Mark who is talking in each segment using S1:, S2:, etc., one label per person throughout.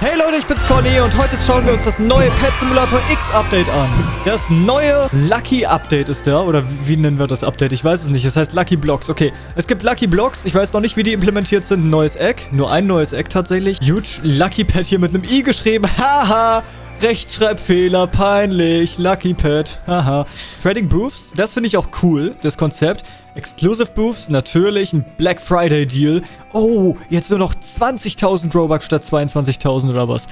S1: Hey Leute, ich bin's Conny und heute schauen wir uns das neue Pet Simulator X Update an. Das neue Lucky Update ist da, oder wie nennen wir das Update? Ich weiß es nicht. Es heißt Lucky Blocks. Okay, es gibt Lucky Blocks. Ich weiß noch nicht, wie die implementiert sind. Neues Egg. Nur ein neues Egg tatsächlich. Huge Lucky Pet hier mit einem I geschrieben. Haha. Rechtschreibfehler, peinlich, Lucky Pet, haha. Trading Booths, das finde ich auch cool, das Konzept. Exclusive Booths, natürlich, ein Black Friday Deal. Oh, jetzt nur noch 20.000 Robux statt 22.000 oder was.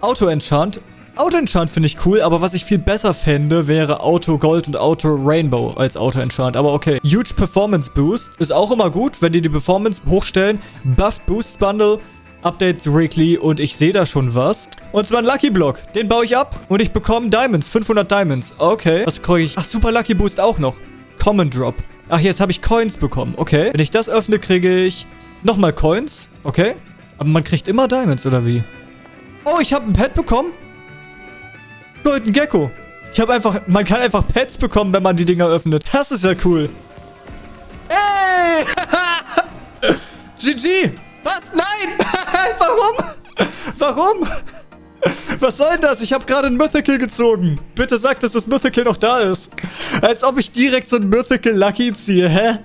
S1: Auto Enchant, Auto Enchant finde ich cool, aber was ich viel besser fände, wäre Auto Gold und Auto Rainbow als Auto Enchant. Aber okay. Huge Performance Boost ist auch immer gut, wenn die die Performance hochstellen. Buff Boost Bundle Update Weekly und ich sehe da schon was. Und zwar ein Lucky Block. Den baue ich ab und ich bekomme Diamonds. 500 Diamonds. Okay. Was kriege ich? Ach, Super Lucky Boost auch noch. Common Drop. Ach, jetzt habe ich Coins bekommen. Okay. Wenn ich das öffne, kriege ich nochmal Coins. Okay. Aber man kriegt immer Diamonds, oder wie? Oh, ich habe ein Pet bekommen. Golden Gecko. Ich habe einfach... Man kann einfach Pets bekommen, wenn man die Dinger öffnet. Das ist ja cool. Ey! GG! Was? Nein! Warum? Warum? Was soll denn das? Ich habe gerade ein Mythical gezogen. Bitte sag, dass das Mythical noch da ist. Als ob ich direkt so ein Mythical Lucky ziehe. Hä?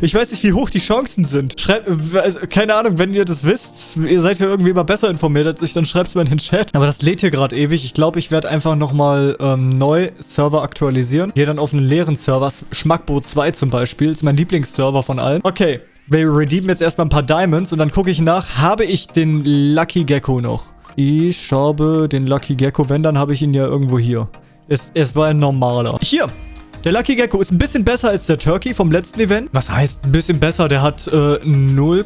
S1: Ich weiß nicht, wie hoch die Chancen sind. Schreibt, also, keine Ahnung, wenn ihr das wisst, ihr seid ja irgendwie immer besser informiert als ich, dann schreibt es mal in den Chat. Aber das lädt hier gerade ewig. Ich glaube, ich werde einfach nochmal ähm, neu Server aktualisieren. Gehe dann auf einen leeren Server. Schmackboot 2 zum Beispiel. Ist mein Lieblingsserver von allen. Okay, wir redeemen jetzt erstmal ein paar Diamonds und dann gucke ich nach, habe ich den Lucky Gecko noch? Ich habe den Lucky Gecko, wenn, dann habe ich ihn ja irgendwo hier. Es, es war ein normaler. Hier, der Lucky Gecko ist ein bisschen besser als der Turkey vom letzten Event. Was heißt ein bisschen besser? Der hat äh, 0,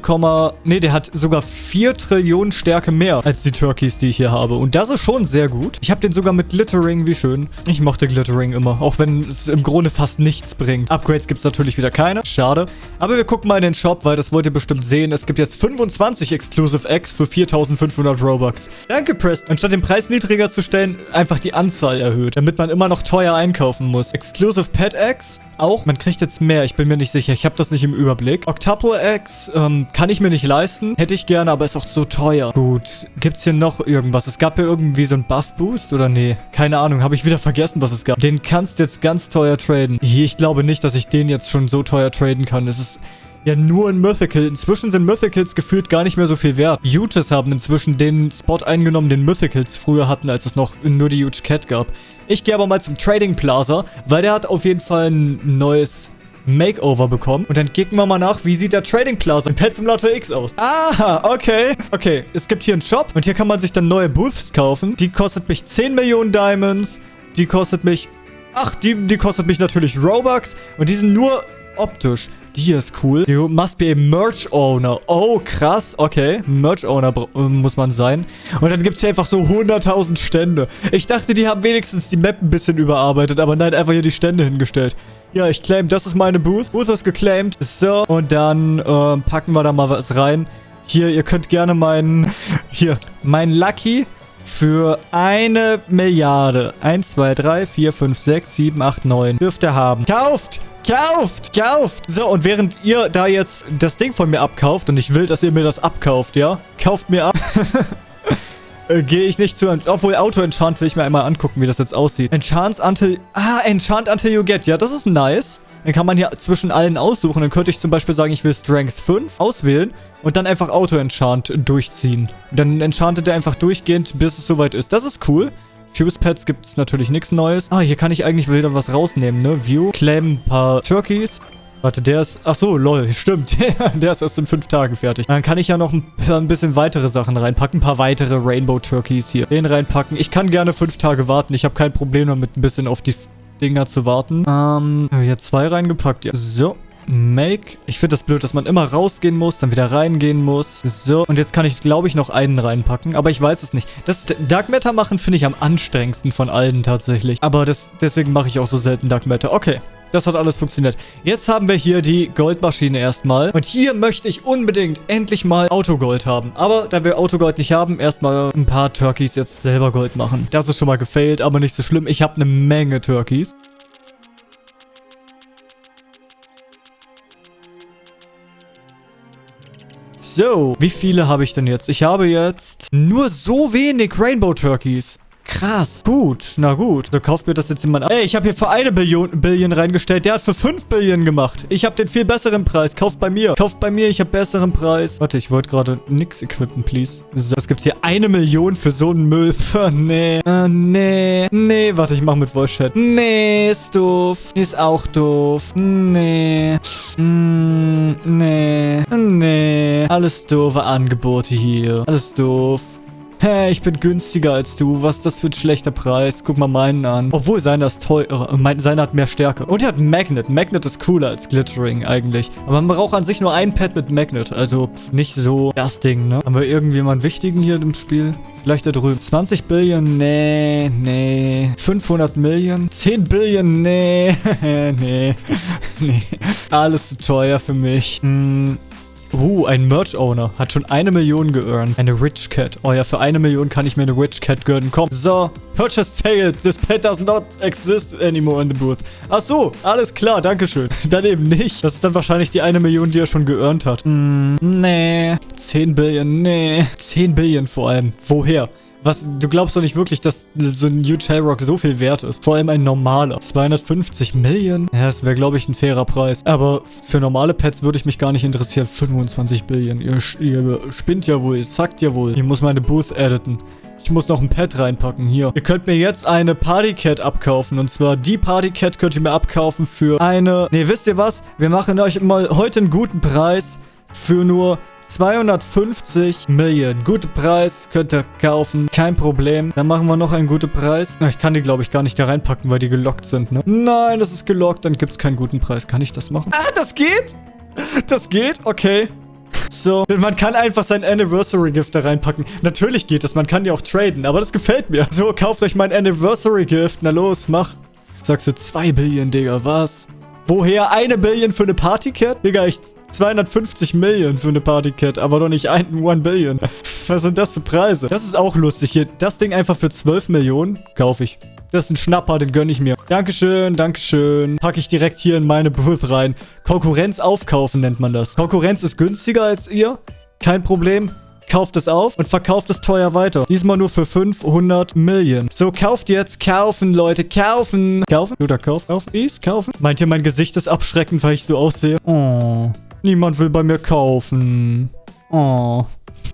S1: nee, der hat sogar 4 Trillionen Stärke mehr als die Turkeys, die ich hier habe. Und das ist schon sehr gut. Ich habe den sogar mit Glittering, wie schön. Ich mochte Glittering immer, auch wenn es im Grunde fast nichts bringt. Upgrades gibt es natürlich wieder keine. Schade. Aber wir gucken mal in den Shop, weil das wollt ihr bestimmt sehen. Es gibt jetzt 25 Exclusive Eggs für 4500 Robux. Danke, Preston. Anstatt den Preis niedriger zu stellen, einfach die Anzahl erhöht, damit man immer noch teuer einkaufen muss. Exclusive Pet Eggs auch. Man kriegt jetzt mehr. Ich bin mir nicht sicher. Ich habe das nicht im Überblick. Octuple Eggs ähm, kann ich mir nicht leisten. Hätte ich gerne, aber ist auch so teuer. Gut. Gibt es hier noch irgendwas? Es gab hier irgendwie so einen Buff-Boost oder nee? Keine Ahnung. Habe ich wieder vergessen, was es gab. Den kannst jetzt ganz teuer traden. Ich glaube nicht, dass ich den jetzt schon so teuer traden kann. Es ist ja nur ein Mythical. Inzwischen sind Mythicals gefühlt gar nicht mehr so viel wert. Huges haben inzwischen den Spot eingenommen, den Mythicals früher hatten, als es noch nur die Huge Cat gab. Ich gehe aber mal zum Trading Plaza, weil der hat auf jeden Fall ein neues Makeover bekommen. Und dann kicken wir mal nach, wie sieht der Trading Plaza in Pet Simulator X aus. Aha, okay. Okay, es gibt hier einen Shop und hier kann man sich dann neue Booths kaufen. Die kostet mich 10 Millionen Diamonds. Die kostet mich... Ach, die, die kostet mich natürlich Robux. Und die sind nur optisch. Die ist cool. You must be a Merch Owner. Oh, krass. Okay. Merch Owner äh, muss man sein. Und dann gibt es hier einfach so 100.000 Stände. Ich dachte, die haben wenigstens die Map ein bisschen überarbeitet. Aber nein, einfach hier die Stände hingestellt. Ja, ich claim, das ist meine Booth. Booth ist geclaimed. So, und dann äh, packen wir da mal was rein. Hier, ihr könnt gerne meinen... Hier, mein Lucky für eine Milliarde. 1, 2, 3, 4, 5, 6, 7, 8, 9. Dürft ihr haben. Kauft! Kauft! Kauft! So, und während ihr da jetzt das Ding von mir abkauft, und ich will, dass ihr mir das abkauft, ja? Kauft mir ab. äh, Gehe ich nicht zu... Obwohl, Auto-Enchant will ich mir einmal angucken, wie das jetzt aussieht. Enchant until... Ah, Enchant until you get. Ja, das ist nice. Dann kann man hier zwischen allen aussuchen. Dann könnte ich zum Beispiel sagen, ich will Strength 5 auswählen und dann einfach Auto-Enchant durchziehen. Dann enchantet er einfach durchgehend, bis es soweit ist. Das ist cool. Fuse-Pads gibt es natürlich nichts Neues. Ah, hier kann ich eigentlich wieder was rausnehmen, ne? View. Claim ein paar Turkeys. Warte, der ist... Ach so, lol, stimmt. der ist erst in fünf Tagen fertig. Dann kann ich ja noch ein, ein, bisschen weitere Sachen reinpacken. Ein paar weitere Rainbow Turkeys hier. Den reinpacken. Ich kann gerne fünf Tage warten. Ich habe kein Problem damit, ein bisschen auf die Dinger zu warten. Ähm, habe hier zwei reingepackt. Ja. So. Make. Ich finde das blöd, dass man immer rausgehen muss, dann wieder reingehen muss. So, und jetzt kann ich, glaube ich, noch einen reinpacken. Aber ich weiß es nicht. Das Dark Matter machen finde ich am anstrengendsten von allen tatsächlich. Aber das, deswegen mache ich auch so selten Dark Matter. Okay. Das hat alles funktioniert. Jetzt haben wir hier die Goldmaschine erstmal. Und hier möchte ich unbedingt endlich mal Autogold haben. Aber da wir Autogold nicht haben, erstmal ein paar Turkeys jetzt selber Gold machen. Das ist schon mal gefailt, aber nicht so schlimm. Ich habe eine Menge Turkeys. So, wie viele habe ich denn jetzt? Ich habe jetzt nur so wenig Rainbow Turkeys. Krass. Gut, na gut. So kauft mir das jetzt jemand ab. Ey, ich habe hier für eine Billion, Billion reingestellt. Der hat für 5 Billion gemacht. Ich habe den viel besseren Preis. Kauft bei mir. Kauft bei mir, ich habe besseren Preis. Warte, ich wollte gerade nix equippen, please. So, es gibt hier eine Million für so einen Müll. nee. Äh, nee. Nee, warte, ich mache mit Voice Chat. Nee, ist doof. Ist auch doof. Nee. Mm, nee. Nee. Alles doofe Angebote hier. Alles doof. Hä, ich bin günstiger als du. Was ist das für ein schlechter Preis? Guck mal meinen an. Obwohl, seiner ist teurer. Mein, seiner hat mehr Stärke. Und er hat Magnet. Magnet ist cooler als Glittering eigentlich. Aber man braucht an sich nur ein Pad mit Magnet. Also nicht so das Ding, ne? Haben wir irgendjemanden wichtigen hier im Spiel? Vielleicht da drüben. 20 Billion? Nee, nee. 500 Millionen? 10 Billion? Nee. nee. nee. Alles zu teuer für mich. Hm. Uh, ein Merch-Owner. Hat schon eine Million geearnt. Eine Rich Cat. Oh ja, für eine Million kann ich mir eine Rich Cat gönnen. Komm. So. Purchase failed. This pet does not exist anymore in the booth. Ach so. Alles klar. Dankeschön. dann eben nicht. Das ist dann wahrscheinlich die eine Million, die er schon geearnt hat. Mm, nee. 10 Billion. Nee. 10 Billion vor allem. Woher? Was, du glaubst doch nicht wirklich, dass so ein Huge Hellrock so viel wert ist. Vor allem ein normaler. 250 Millionen? Ja, das wäre, glaube ich, ein fairer Preis. Aber für normale Pets würde ich mich gar nicht interessieren. 25 Billion. Ihr, ihr spinnt ja wohl. Ihr zackt ja wohl. Ich muss meine Booth editen. Ich muss noch ein Pet reinpacken. Hier. Ihr könnt mir jetzt eine Partycat abkaufen. Und zwar die Partycat könnt ihr mir abkaufen für eine... Ne, wisst ihr was? Wir machen euch mal heute einen guten Preis für nur 250 Millionen. Guter Preis, könnt ihr kaufen. Kein Problem. Dann machen wir noch einen guten Preis. Ich kann die, glaube ich, gar nicht da reinpacken, weil die gelockt sind, ne? Nein, das ist gelockt. Dann gibt es keinen guten Preis. Kann ich das machen? Ah, das geht? Das geht? Okay. So, man kann einfach sein Anniversary Gift da reinpacken. Natürlich geht das, man kann die auch traden, aber das gefällt mir. So, kauft euch mein Anniversary Gift. Na los, mach. Sagst du 2 Billion, Digga, was? Woher eine Billion für eine Partycat? Digga, ich 250 Millionen für eine Partycat, aber doch nicht ein 1 Billion. Was sind das für Preise? Das ist auch lustig hier. Das Ding einfach für 12 Millionen kaufe ich. Das ist ein Schnapper, den gönne ich mir. Dankeschön, Dankeschön. Packe ich direkt hier in meine Booth rein. Konkurrenz aufkaufen nennt man das. Konkurrenz ist günstiger als ihr. Kein Problem kauft es auf und verkauft es teuer weiter. Diesmal nur für 500 Millionen. So, kauft jetzt. Kaufen, Leute. Kaufen. Kaufen? Oder kaufen? Kaufen? Please? Kaufen? Meint ihr, mein Gesicht ist abschreckend, weil ich so aussehe? Oh. Niemand will bei mir kaufen. Oh.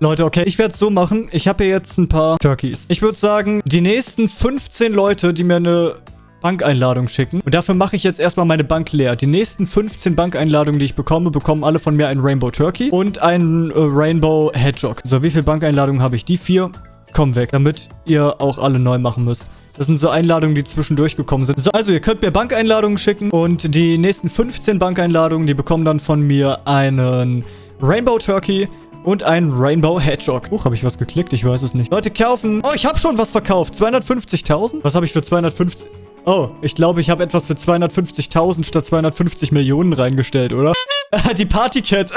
S1: Leute, okay, ich werde es so machen. Ich habe hier jetzt ein paar Turkeys. Ich würde sagen, die nächsten 15 Leute, die mir eine Bankeinladung schicken. Und dafür mache ich jetzt erstmal meine Bank leer. Die nächsten 15 Bankeinladungen, die ich bekomme, bekommen alle von mir ein Rainbow Turkey und ein äh, Rainbow Hedgehog. So, wie viele Bankeinladungen habe ich? Die vier kommen weg, damit ihr auch alle neu machen müsst. Das sind so Einladungen, die zwischendurch gekommen sind. So, also ihr könnt mir Bankeinladungen schicken und die nächsten 15 Bankeinladungen, die bekommen dann von mir einen Rainbow Turkey und einen Rainbow Hedgehog. Huch, habe ich was geklickt? Ich weiß es nicht. Leute, kaufen. Oh, ich habe schon was verkauft. 250.000? Was habe ich für 250... Oh, ich glaube, ich habe etwas für 250.000 statt 250 Millionen reingestellt, oder? die Partycat.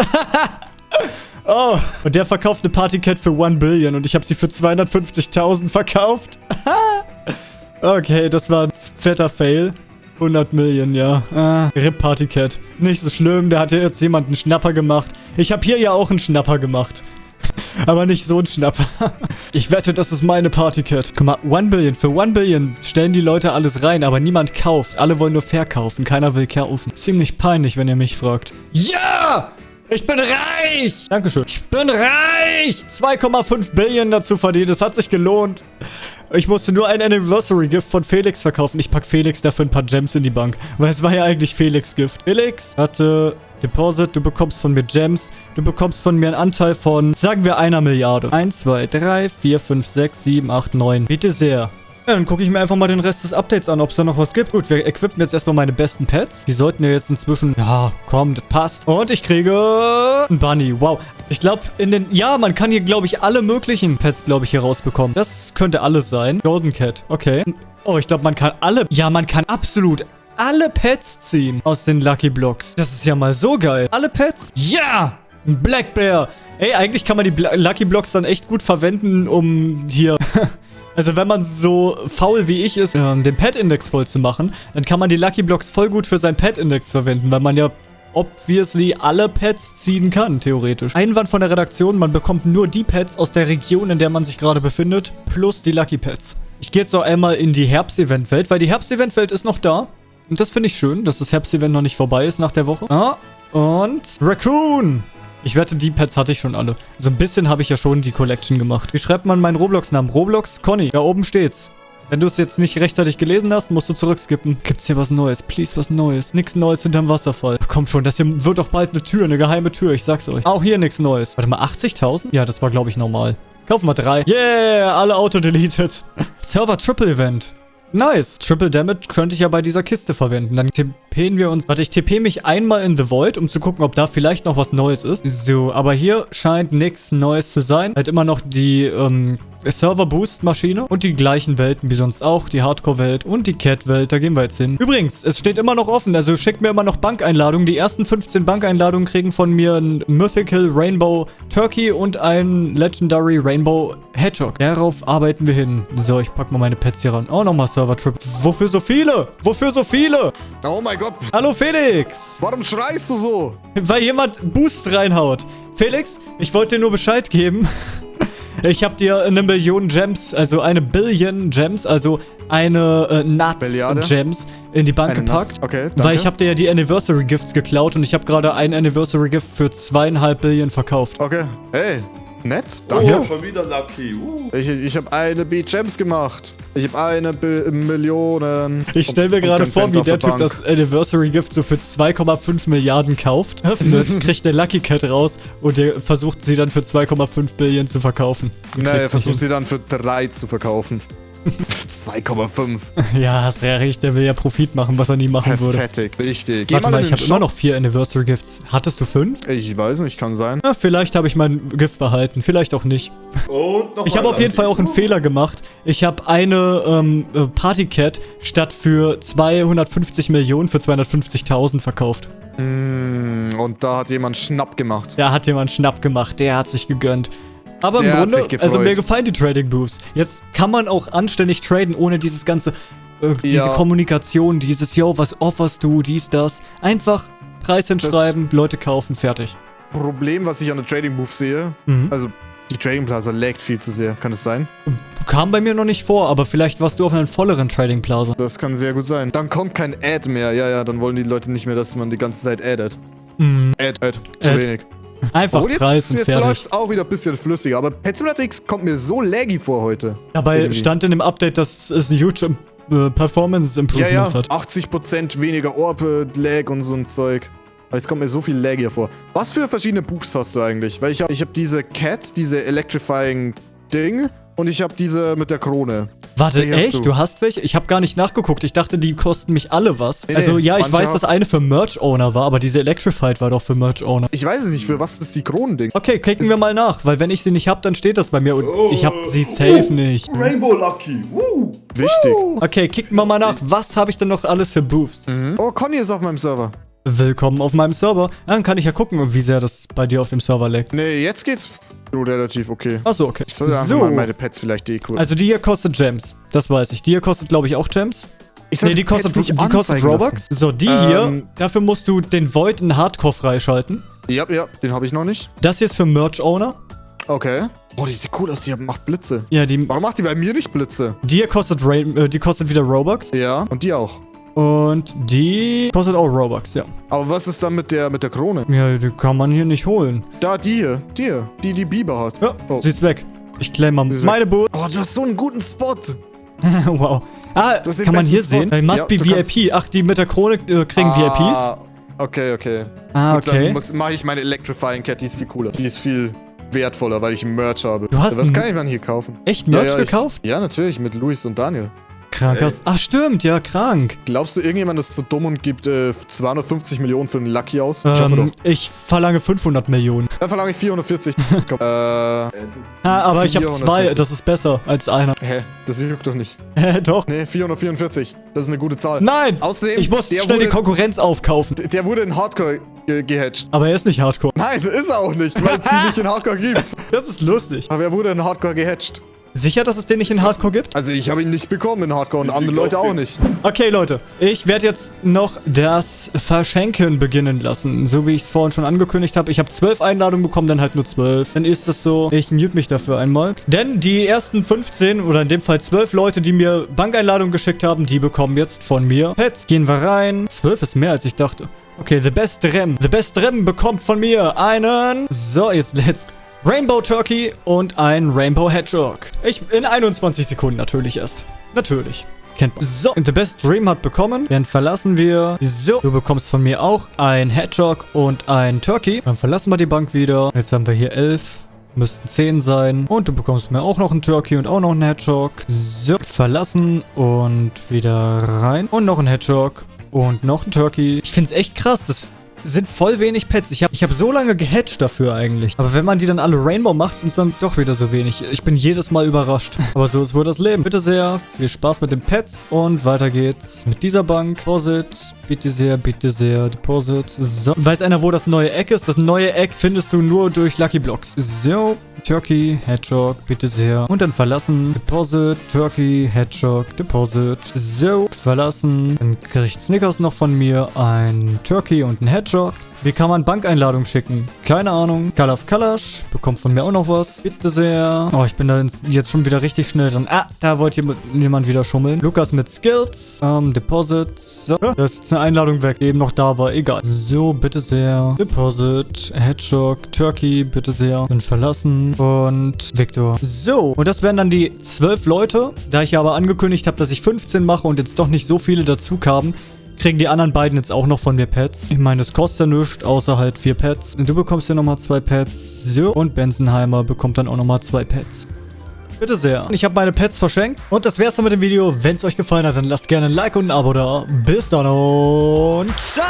S1: oh, und der verkauft eine Partycat für 1 Billion und ich habe sie für 250.000 verkauft. okay, das war ein fetter Fail. 100 Millionen, ja. Ah, RIP Partycat. Nicht so schlimm, da hat ja jetzt jemand einen Schnapper gemacht. Ich habe hier ja auch einen Schnapper gemacht. Aber nicht so ein Schnapper. Ich wette, das ist meine Partycat. Guck mal, 1 Billion. Für 1 Billion stellen die Leute alles rein, aber niemand kauft. Alle wollen nur verkaufen. Keiner will kaufen. Ziemlich peinlich, wenn ihr mich fragt. Ja! Ich bin reich! Dankeschön. Ich bin reich! 2,5 Billion dazu verdient. Es hat sich gelohnt. Ich musste nur ein Anniversary-Gift von Felix verkaufen. Ich pack Felix dafür ein paar Gems in die Bank. Weil es war ja eigentlich Felix-Gift. Felix hatte Deposit. Du bekommst von mir Gems. Du bekommst von mir einen Anteil von, sagen wir, einer Milliarde. 1, 2, 3, 4, 5, 6, 7, 8, 9. Bitte sehr. Ja, dann gucke ich mir einfach mal den Rest des Updates an, ob es da noch was gibt. Gut, wir equippen jetzt erstmal meine besten Pets. Die sollten ja jetzt inzwischen... Ja, komm, das passt. Und ich kriege... Ein Bunny. Wow. Ich glaube, in den... Ja, man kann hier, glaube ich, alle möglichen Pets, glaube ich, hier rausbekommen. Das könnte alles sein. Golden Cat. Okay. Oh, ich glaube, man kann alle... Ja, man kann absolut alle Pets ziehen aus den Lucky Blocks. Das ist ja mal so geil. Alle Pets? Ja! Ein Black Bear. Ey, eigentlich kann man die Lucky Blocks dann echt gut verwenden, um hier... Also wenn man so faul wie ich ist, ähm, den Pet-Index voll zu machen, dann kann man die Lucky Blocks voll gut für seinen Pet-Index verwenden, weil man ja obviously alle Pets ziehen kann, theoretisch. Einwand von der Redaktion, man bekommt nur die Pets aus der Region, in der man sich gerade befindet, plus die Lucky Pets. Ich gehe jetzt noch einmal in die Herbst-Event-Welt, weil die Herbst-Event-Welt ist noch da. Und das finde ich schön, dass das Herbst-Event noch nicht vorbei ist nach der Woche. Ah, und Raccoon. Ich wette, die Pets hatte ich schon alle. So ein bisschen habe ich ja schon die Collection gemacht. Wie schreibt man meinen Roblox-Namen? Roblox Conny. Da oben steht's. Wenn du es jetzt nicht rechtzeitig gelesen hast, musst du zurückskippen. Gibt's hier was Neues? Please, was Neues. Nix Neues hinterm Wasserfall. Komm schon, das hier wird doch bald eine Tür, eine geheime Tür, ich sag's euch. Auch hier nichts Neues. Warte mal, 80.000? Ja, das war, glaube ich, normal. Kaufen wir drei. Yeah, alle auto-deleted. Server Triple Event. Nice. Triple Damage könnte ich ja bei dieser Kiste verwenden. Dann TPen wir uns... Warte, ich TP mich einmal in The Void, um zu gucken, ob da vielleicht noch was Neues ist. So, aber hier scheint nichts Neues zu sein. Halt immer noch die, ähm, Server-Boost-Maschine und die gleichen Welten wie sonst auch, die Hardcore-Welt und die Cat-Welt, da gehen wir jetzt hin. Übrigens, es steht immer noch offen, also schickt mir immer noch Bankeinladungen. Die ersten 15 Bankeinladungen kriegen von mir ein Mythical Rainbow Turkey und ein Legendary Rainbow Hedgehog. Darauf arbeiten wir hin. So, ich pack mal meine Pets hier ran. Oh, nochmal Server-Trip. Wofür so viele? Wofür so viele?
S2: Oh mein Gott.
S1: Hallo Felix.
S2: Warum schreist du so?
S1: Weil jemand Boost reinhaut. Felix, ich wollte dir nur Bescheid geben. Ich habe dir eine Million Gems, also eine Billion Gems, also eine äh, Nuts
S2: Billiarde?
S1: Gems in die Bank
S2: Eine
S1: gepackt.
S2: Nuts, okay, danke.
S1: Weil ich habe dir ja die Anniversary Gifts geklaut und ich habe gerade ein Anniversary Gift für zweieinhalb Billion verkauft.
S2: Okay. Hey, nett.
S3: Oh,
S2: Danke.
S3: schon wieder Lucky. Uh.
S2: Ich, ich habe eine B-Gems gemacht. Ich habe eine B Millionen.
S1: Ich stelle mir gerade vor, wie der Typ das Anniversary Gift so für 2,5 Milliarden kauft, öffnet, kriegt der Lucky Cat raus und der versucht sie dann für 2,5 Billion zu verkaufen.
S2: Nee, er versucht sie dann für 3 zu verkaufen. 2,5.
S1: Ja, hast ja recht, der will ja Profit machen, was er nie machen würde.
S2: Fettig. Richtig. Geh
S1: Warte mal,
S2: in
S1: ich habe immer noch vier Anniversary Gifts. Hattest du fünf?
S2: Ich weiß nicht, kann sein.
S1: Ja, vielleicht habe ich mein Gift behalten, vielleicht auch nicht.
S3: Und noch
S1: Ich
S3: mal
S1: habe auf jeden. Fall auch einen Fehler gemacht. Ich habe eine ähm, äh, Partycat statt für 250 Millionen für 250.000 verkauft.
S2: Mm, und da hat jemand Schnapp gemacht.
S1: Da hat jemand Schnapp gemacht, der hat sich gegönnt. Aber
S2: Der
S1: im
S2: hat
S1: Grunde, also mir gefallen die Trading Booths. Jetzt kann man auch anständig traden, ohne dieses ganze, äh, diese
S2: Ja.
S1: Kommunikation, dieses, yo, was offerst du, dies, das. Einfach Preis hinschreiben, Leute kaufen, fertig.
S2: Problem, was ich an der Trading Booth sehe,
S1: Mhm.
S2: also die Trading Plaza laggt viel zu sehr. Kann es sein?
S1: Kam bei mir noch nicht vor, aber vielleicht warst du auf einem volleren Trading Plaza.
S2: Das kann sehr gut sein. Dann kommt kein Ad mehr. Ja, ja, dann wollen die Leute nicht mehr, dass man die ganze Zeit addet.
S1: Mhm.
S2: Ad, Ad. Zu
S1: Ad.
S2: wenig.
S1: Einfach
S2: Oh, jetzt,
S1: Preis und
S2: jetzt
S1: fertig.
S2: läuft's auch wieder ein bisschen flüssiger. Aber Pet Simulator X kommt mir so laggy vor heute.
S1: Dabei
S2: irgendwie.
S1: stand in dem Update, dass es huge äh, Performance
S2: Ja,
S1: Improvements
S2: ja.
S1: hat.
S2: 80% weniger Orb-Lag und so ein Zeug. Aber es kommt mir so viel laggier vor. Was für verschiedene Boosts hast du eigentlich? Weil ich habe ich hab diese Cat, diese Electrifying Ding und ich habe diese mit der Krone.
S1: Warte,
S2: hast
S1: echt? Du?
S2: du?
S1: hast welche? Ich habe gar nicht nachgeguckt. Ich dachte, die kosten mich alle was.
S2: Nee,
S1: also
S2: nee,
S1: ja, ich weiß, dass eine für Merch-Owner war, aber diese Electrified war doch für Merch-Owner.
S2: Ich weiß es nicht, für was ist die Kronending?
S1: Okay, klicken wir mal nach, weil wenn ich sie nicht hab, dann steht das bei mir und
S3: Oh.
S1: ich hab sie safe nicht.
S3: Rainbow Lucky. Uh.
S2: Wichtig.
S1: Okay, kicken wir mal nach. Was habe ich denn noch alles für Boosts?
S2: Mhm. Oh, Conny ist auf meinem Server.
S1: Willkommen auf meinem Server. Dann kann ich ja gucken, wie sehr das bei dir auf dem Server leckt.
S2: Nee, jetzt geht's relativ okay.
S1: Achso, okay.
S2: Ich soll
S1: So.
S2: mal meine Pets vielleicht decoren.
S1: Also die hier kostet Gems. Das weiß ich. Die hier kostet, glaube ich, auch Gems.
S2: ich
S1: Nee, die kostet, die kostet Robux. So, die
S2: Ähm.
S1: hier, dafür musst du den Void in Hardcore freischalten.
S2: Ja, ja, den habe ich noch nicht.
S1: Das hier ist für Merch-Owner.
S2: Okay. Oh, die sieht cool aus, die macht Blitze.
S1: Ja, die,
S2: Warum macht die bei mir nicht Blitze?
S1: die hier kostet, Rain, äh, die kostet wieder Robux.
S2: Ja, und die auch.
S1: Und die kostet auch Robux, ja.
S2: Aber was ist dann mit der mit der Krone?
S1: Ja, die kann man hier nicht holen.
S2: Da, die hier. Die hier. Die, die Biber hat.
S1: Ja,
S2: Oh.
S1: sie ist weg. Ich claim mal meine Boot.
S2: Oh, du hast so einen guten Spot.
S1: wow. Ah, kann man hier
S2: Spot.
S1: sehen? Äh, Must
S2: Ja,
S1: be VIP. Ach, die mit der Krone äh, kriegen VIPs?
S2: Ah, okay, okay.
S1: Ah,
S2: Und
S1: okay.
S2: dann mache ich meine Electrifying Cat, die ist viel cooler. Die ist viel wertvoller, weil ich Merch habe.
S1: Du hast
S2: Was kann ich dann hier kaufen?
S1: Echt Merch
S2: ja, ja,
S1: gekauft?
S2: Ich, ja, natürlich, mit Luis und Daniel.
S1: Krankers. Ach, stimmt, ja, krank.
S2: Glaubst du, irgendjemand ist so dumm und gibt äh, 250 Millionen für einen Lucky aus?
S1: Ähm,
S2: doch.
S1: ich verlange 500 Millionen.
S2: Dann verlange ich 440. Komm, äh,
S1: Ah, aber ich habe zwei,
S2: 440.
S1: das ist besser als einer.
S2: hä? Das juckt doch nicht.
S1: Hä, doch.
S2: Nee, 444. Das ist eine gute Zahl.
S1: Nein!
S2: Außerdem,
S1: Ich muss schnell die
S2: wurde,
S1: Konkurrenz aufkaufen.
S2: Der wurde in Hardcore ge gehatcht.
S1: Aber er ist nicht Hardcore.
S2: Nein, ist er auch nicht, weil es die nicht in Hardcore gibt.
S1: Das ist lustig.
S2: Aber er wurde in Hardcore gehatcht.
S1: Sicher, dass es den nicht in Hardcore gibt?
S2: Also ich habe ihn nicht bekommen in Hardcore und andere Leute auch nicht.
S1: Okay, Leute. Ich werde jetzt noch das Verschenken beginnen lassen. So wie ich es vorhin schon angekündigt habe. Ich habe zwölf Einladungen bekommen, dann halt nur zwölf. Dann ist das so. Ich mute mich dafür einmal. Denn die ersten 15 oder in dem Fall zwölf Leute, die mir Bankeinladungen geschickt haben, die bekommen jetzt von mir Pets. Gehen wir rein. Zwölf ist mehr, als ich dachte. Okay, The Best Rem. The Best Rem bekommt von mir einen... So, jetzt let's... Rainbow Turkey und ein Rainbow Hedgehog. Ich in 21 Sekunden natürlich erst. Natürlich. Kennt man. So, The Best Dream hat bekommen. Dann verlassen wir. So, du bekommst von mir auch ein Hedgehog und ein Turkey. Dann verlassen wir die Bank wieder. Jetzt haben wir hier 11. Müssten 10 sein. Und du bekommst mir auch noch einen Turkey und auch noch einen Hedgehog. So, verlassen und wieder rein. Und noch ein Hedgehog. Und noch ein Turkey. Ich finde es echt krass. Das sind voll wenig Pets. Ich habe ich hab so lange gehatcht dafür eigentlich. Aber wenn man die dann alle Rainbow macht, sind es dann doch wieder so wenig. Ich bin jedes Mal überrascht. Aber so ist wohl das Leben. Bitte sehr, viel Spaß mit den Pets und weiter geht's mit dieser Bank. Deposit, bitte sehr, bitte sehr, Deposit. So, weiß einer, wo das neue Eck ist? Das neue Eck findest du nur durch Lucky Blocks. So, Turkey, Hedgehog, bitte sehr. Und dann verlassen. Deposit, Turkey, Hedgehog, Deposit. So, verlassen. Dann kriegt Snickers noch von mir ein Turkey und ein Hedgehog. Wie kann man Bankeinladung schicken? Keine Ahnung. Kalaf Kalash bekommt von mir auch noch was. Bitte sehr. Oh, ich bin da jetzt schon wieder richtig schnell dran. Ah, da wollte jemand wieder schummeln. Lukas mit Skills. Ähm, Deposit. So. Da ist jetzt eine Einladung weg, die eben noch da war. Egal. So, bitte sehr. Deposit. Hedgehog. Turkey. Bitte sehr. Bin verlassen. Und Victor. So. Und das wären dann die zwölf Leute. Da ich aber angekündigt habe, dass ich 15 mache und jetzt doch nicht so viele dazu kamen, kriegen die anderen beiden jetzt auch noch von mir Pets. Ich meine, es kostet ja nichts, außer halt vier Pets. Du bekommst ja nochmal zwei Pets. So. Und Benzenheimer bekommt dann auch nochmal zwei Pets. Bitte sehr. Ich habe meine Pets verschenkt. Und das wär's dann mit dem Video. Wenn es euch gefallen hat, dann lasst gerne ein Like und ein Abo da. Bis dann und ciao!